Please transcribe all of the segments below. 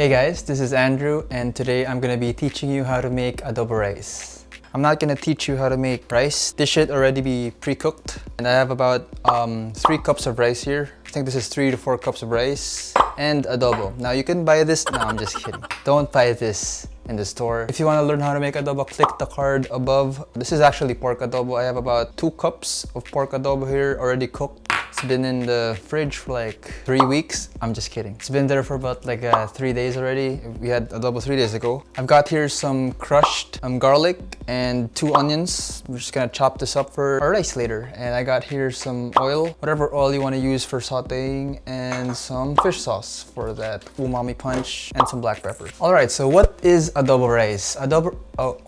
Hey guys, this is Andrew and today I'm gonna be teaching you how to make adobo rice. I'm not gonna teach you how to make rice. This should already be pre-cooked and I have about um, three cups of rice here. I think this is three to four cups of rice and adobo. Now you can buy this, no I'm just kidding. Don't buy this in the store. If you want to learn how to make adobo, click the card above. This is actually pork adobo. I have about two cups of pork adobo here already cooked. It's been in the fridge for like three weeks. I'm just kidding. It's been there for about like uh, three days already. We had adobo three days ago. I've got here some crushed um, garlic and two onions. We're just gonna chop this up for our rice later. And I got here some oil, whatever oil you want to use for sauteing and some fish sauce for that umami punch and some black pepper. All right, so what is adobo rice? Adobo, oh,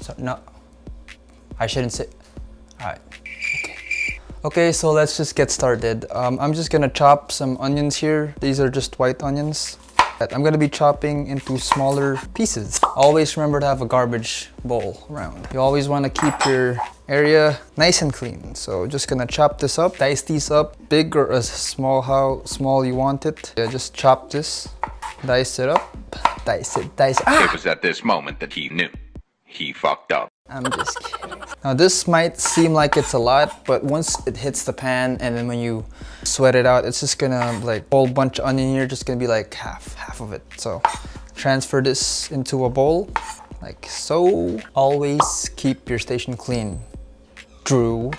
so, no, I shouldn't say, all right. Okay, so let's just get started. Um, I'm just gonna chop some onions here. These are just white onions. That I'm gonna be chopping into smaller pieces. Always remember to have a garbage bowl around. You always wanna keep your area nice and clean. So just gonna chop this up, dice these up, big or as small how small you want it. Yeah, just chop this, dice it up, dice it, dice it. Ah! It was at this moment that he knew. He fucked up. I'm just kidding. Now this might seem like it's a lot, but once it hits the pan and then when you sweat it out, it's just gonna like whole bunch of onion here, just gonna be like half, half of it. So transfer this into a bowl like so. Always keep your station clean. Drew.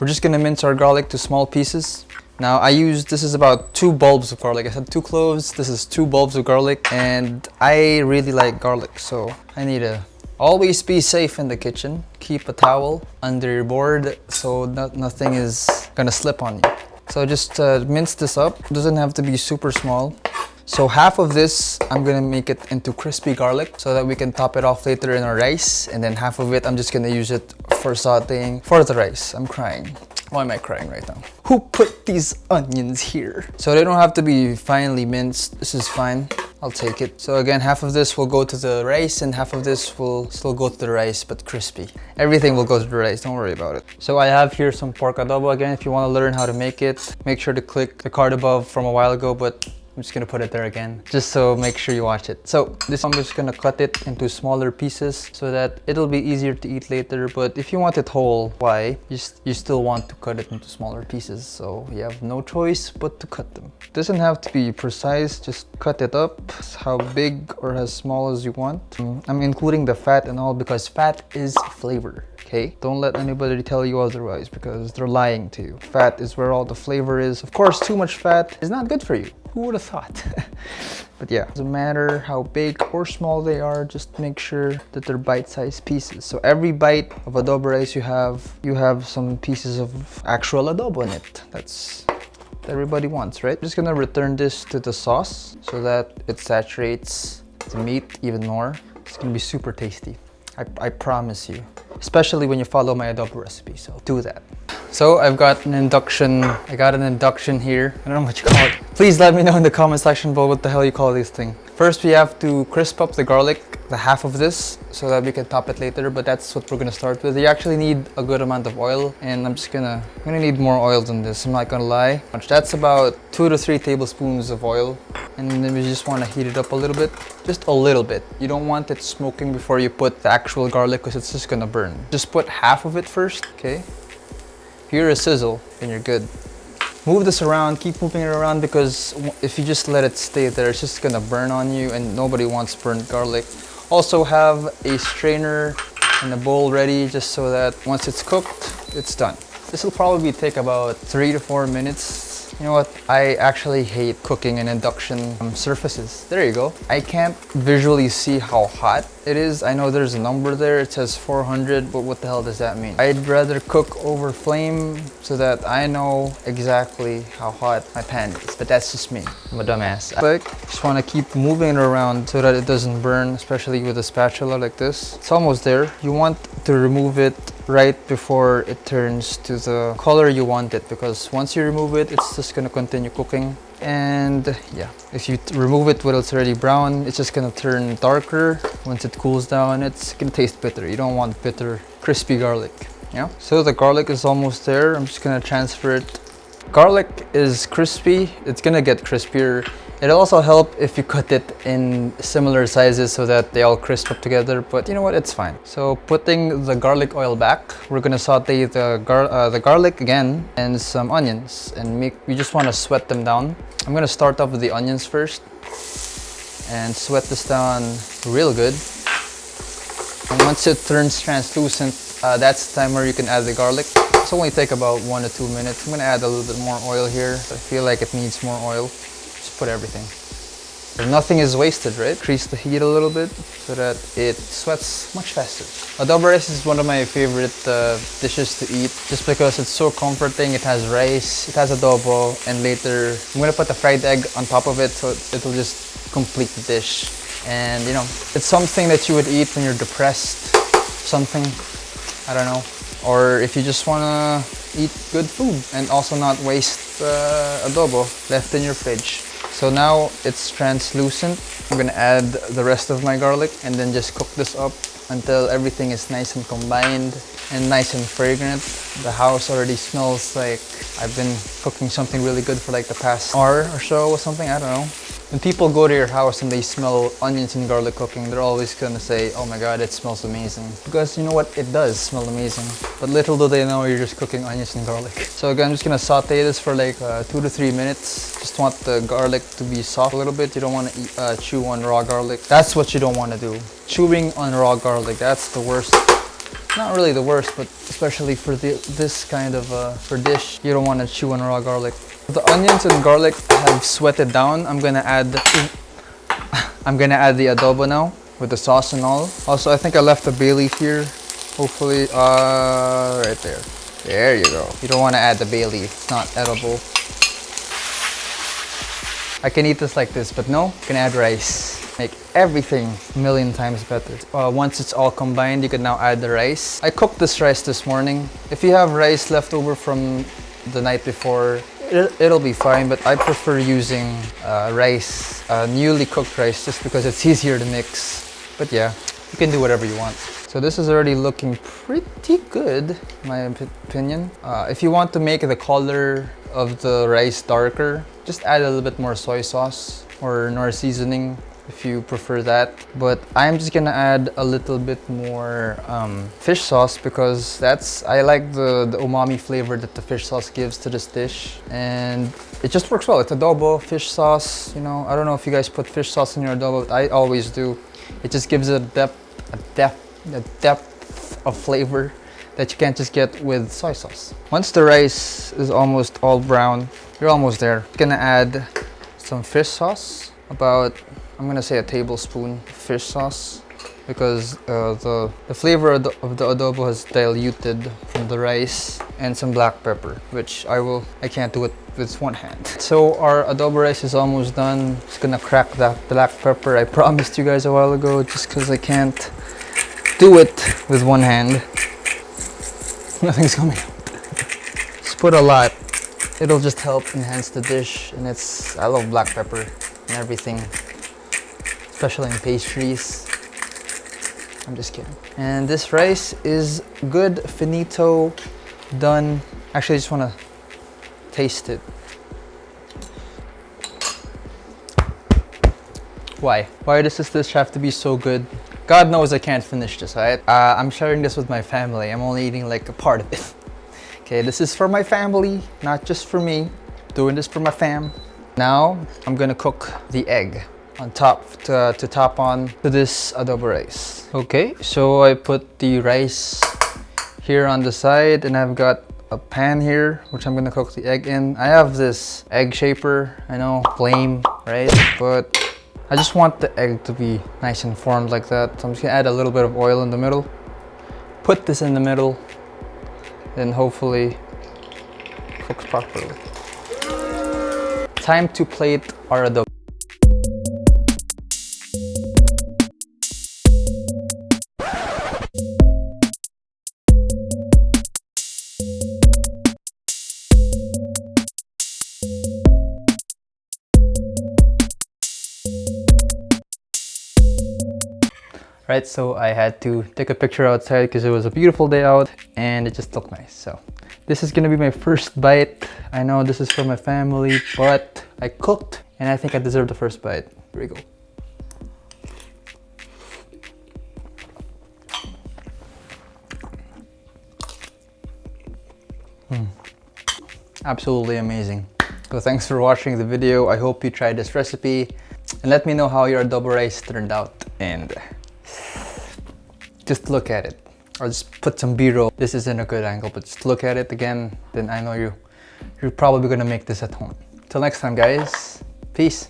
We're just gonna mince our garlic to small pieces. Now I use, this is about two bulbs of garlic. I said two cloves, this is two bulbs of garlic and I really like garlic. So I need a Always be safe in the kitchen. Keep a towel under your board so no nothing is gonna slip on you. So just uh, mince this up. Doesn't have to be super small. So half of this, I'm gonna make it into crispy garlic so that we can top it off later in our rice. And then half of it, I'm just gonna use it for sauteing for the rice. I'm crying. Why am I crying right now? Who put these onions here? So they don't have to be finely minced. This is fine. I'll take it. So again, half of this will go to the rice and half of this will still go to the rice, but crispy. Everything will go to the rice, don't worry about it. So I have here some pork adobo. Again, if you want to learn how to make it, make sure to click the card above from a while ago, but I'm just gonna put it there again, just so make sure you watch it. So this I'm just gonna cut it into smaller pieces so that it'll be easier to eat later. But if you want it whole, why? You, you still want to cut it into smaller pieces. So you have no choice but to cut them. Doesn't have to be precise, just cut it up how big or as small as you want. Mm, I'm including the fat and all because fat is flavor okay? Don't let anybody tell you otherwise because they're lying to you. Fat is where all the flavor is. Of course, too much fat is not good for you. Who would have thought? but yeah, doesn't matter how big or small they are, just make sure that they're bite-sized pieces. So every bite of adobo rice you have, you have some pieces of actual adobo in it. That's everybody wants, right? I'm just gonna return this to the sauce so that it saturates the meat even more. It's gonna be super tasty. I, I promise you. Especially when you follow my adobo recipe, so do that. So I've got an induction, I got an induction here. I don't know what you call it. Please let me know in the comment section below what the hell you call this thing. First we have to crisp up the garlic, the half of this, so that we can top it later, but that's what we're gonna start with. You actually need a good amount of oil, and I'm just gonna, I'm gonna need more oil than this, I'm not gonna lie. That's about two to three tablespoons of oil, and then we just wanna heat it up a little bit, just a little bit. You don't want it smoking before you put the actual garlic, because it's just gonna burn. Just put half of it first, okay? You're a sizzle, then you're good. Move this around, keep moving it around because if you just let it stay there, it's just gonna burn on you and nobody wants burnt garlic. Also have a strainer and a bowl ready just so that once it's cooked, it's done. This will probably take about three to four minutes you know what? I actually hate cooking in induction um, surfaces. There you go. I can't visually see how hot it is. I know there's a number there. It says 400, but what the hell does that mean? I'd rather cook over flame so that I know exactly how hot my pan is. But that's just me. I'm a dumbass. But just want to keep moving it around so that it doesn't burn, especially with a spatula like this. It's almost there. You want to remove it right before it turns to the color you want it because once you remove it it's just going to continue cooking. And yeah if you remove it when it's already brown it's just going to turn darker. Once it cools down it's to taste bitter. You don't want bitter crispy garlic yeah so the garlic is almost there. I'm just going to transfer it. Garlic is crispy. It's gonna get crispier. It'll also help if you cut it in similar sizes so that they all crisp up together, but you know what, it's fine. So putting the garlic oil back, we're gonna saute the, gar uh, the garlic again and some onions and make, we just wanna sweat them down. I'm gonna start off with the onions first and sweat this down real good. And once it turns translucent, uh, that's the time where you can add the garlic. It's only take about one to two minutes. I'm gonna add a little bit more oil here. I feel like it needs more oil. Put everything. nothing is wasted, right? Increase the heat a little bit so that it sweats much faster. Adobo rice is one of my favorite uh, dishes to eat just because it's so comforting. It has rice, it has adobo, and later I'm gonna put a fried egg on top of it so it'll just complete the dish. And you know, it's something that you would eat when you're depressed, something, I don't know. Or if you just wanna eat good food and also not waste uh, adobo left in your fridge. So now it's translucent. I'm gonna add the rest of my garlic and then just cook this up until everything is nice and combined and nice and fragrant. The house already smells like I've been cooking something really good for like the past hour or so or something, I don't know. When people go to your house and they smell onions and garlic cooking, they're always gonna say, oh my god, it smells amazing. Because you know what, it does smell amazing. But little do they know you're just cooking onions and garlic. So again, I'm just gonna saute this for like uh, two to three minutes. Just want the garlic to be soft a little bit. You don't wanna uh, chew on raw garlic. That's what you don't wanna do. Chewing on raw garlic, that's the worst not really the worst, but especially for the, this kind of uh, for dish, you don't want to chew on raw garlic. The onions and garlic have sweated down. I'm gonna add I'm gonna add the adobo now with the sauce and all. Also, I think I left the bay leaf here. Hopefully, uh, right there. There you go. You don't want to add the bay leaf. It's not edible. I can eat this like this, but no, you can add rice. Make everything a million times better. Uh, once it's all combined, you can now add the rice. I cooked this rice this morning. If you have rice left over from the night before, it'll be fine, but I prefer using uh, rice, uh, newly cooked rice, just because it's easier to mix. But yeah, you can do whatever you want. So this is already looking pretty good, my opinion. Uh, if you want to make the color of the rice darker, just add a little bit more soy sauce or Knorr seasoning if you prefer that. But I'm just gonna add a little bit more um, fish sauce because that's, I like the, the umami flavor that the fish sauce gives to this dish. And it just works well. It's adobo, fish sauce, you know, I don't know if you guys put fish sauce in your adobo, but I always do. It just gives it a depth, a depth, a depth of flavor that you can't just get with soy sauce. Once the rice is almost all brown, you're almost there. Gonna add some fish sauce, about I'm gonna say a tablespoon fish sauce because uh, the, the flavor of the, of the, adobo has diluted from the rice and some black pepper which I will I can't do it with one hand. So our adobo rice is almost done. Just gonna crack that black pepper I promised you guys a while ago just because I can't do it with one hand. Nothing's coming out. Just put a lot. It'll just help enhance the dish and it's I love black pepper and everything especially in pastries. I'm just kidding. And this rice is good, finito, done. Actually, I just want to taste it. Why? Why does this dish have to be so good? God knows I can't finish this, right? Uh, I'm sharing this with my family. I'm only eating like a part of it. okay, this is for my family, not just for me. Doing this for my fam. Now, I'm gonna cook the egg on top to, to top on to this adobo rice. Okay, so I put the rice here on the side and I've got a pan here which I'm gonna cook the egg in. I have this egg shaper, I know, lame, right? But I just want the egg to be nice and formed like that. So I'm just gonna add a little bit of oil in the middle. Put this in the middle and hopefully cooks properly. Time to plate our adobo. Right? So I had to take a picture outside because it was a beautiful day out and it just looked nice. So this is gonna be my first bite. I know this is for my family, but I cooked and I think I deserve the first bite. Here we go. Hmm. Absolutely amazing. So thanks for watching the video. I hope you tried this recipe and let me know how your adobo rice turned out and just look at it. Or just put some b-roll. This isn't a good angle but just look at it again then i know you you're probably gonna make this at home. Till next time guys. Peace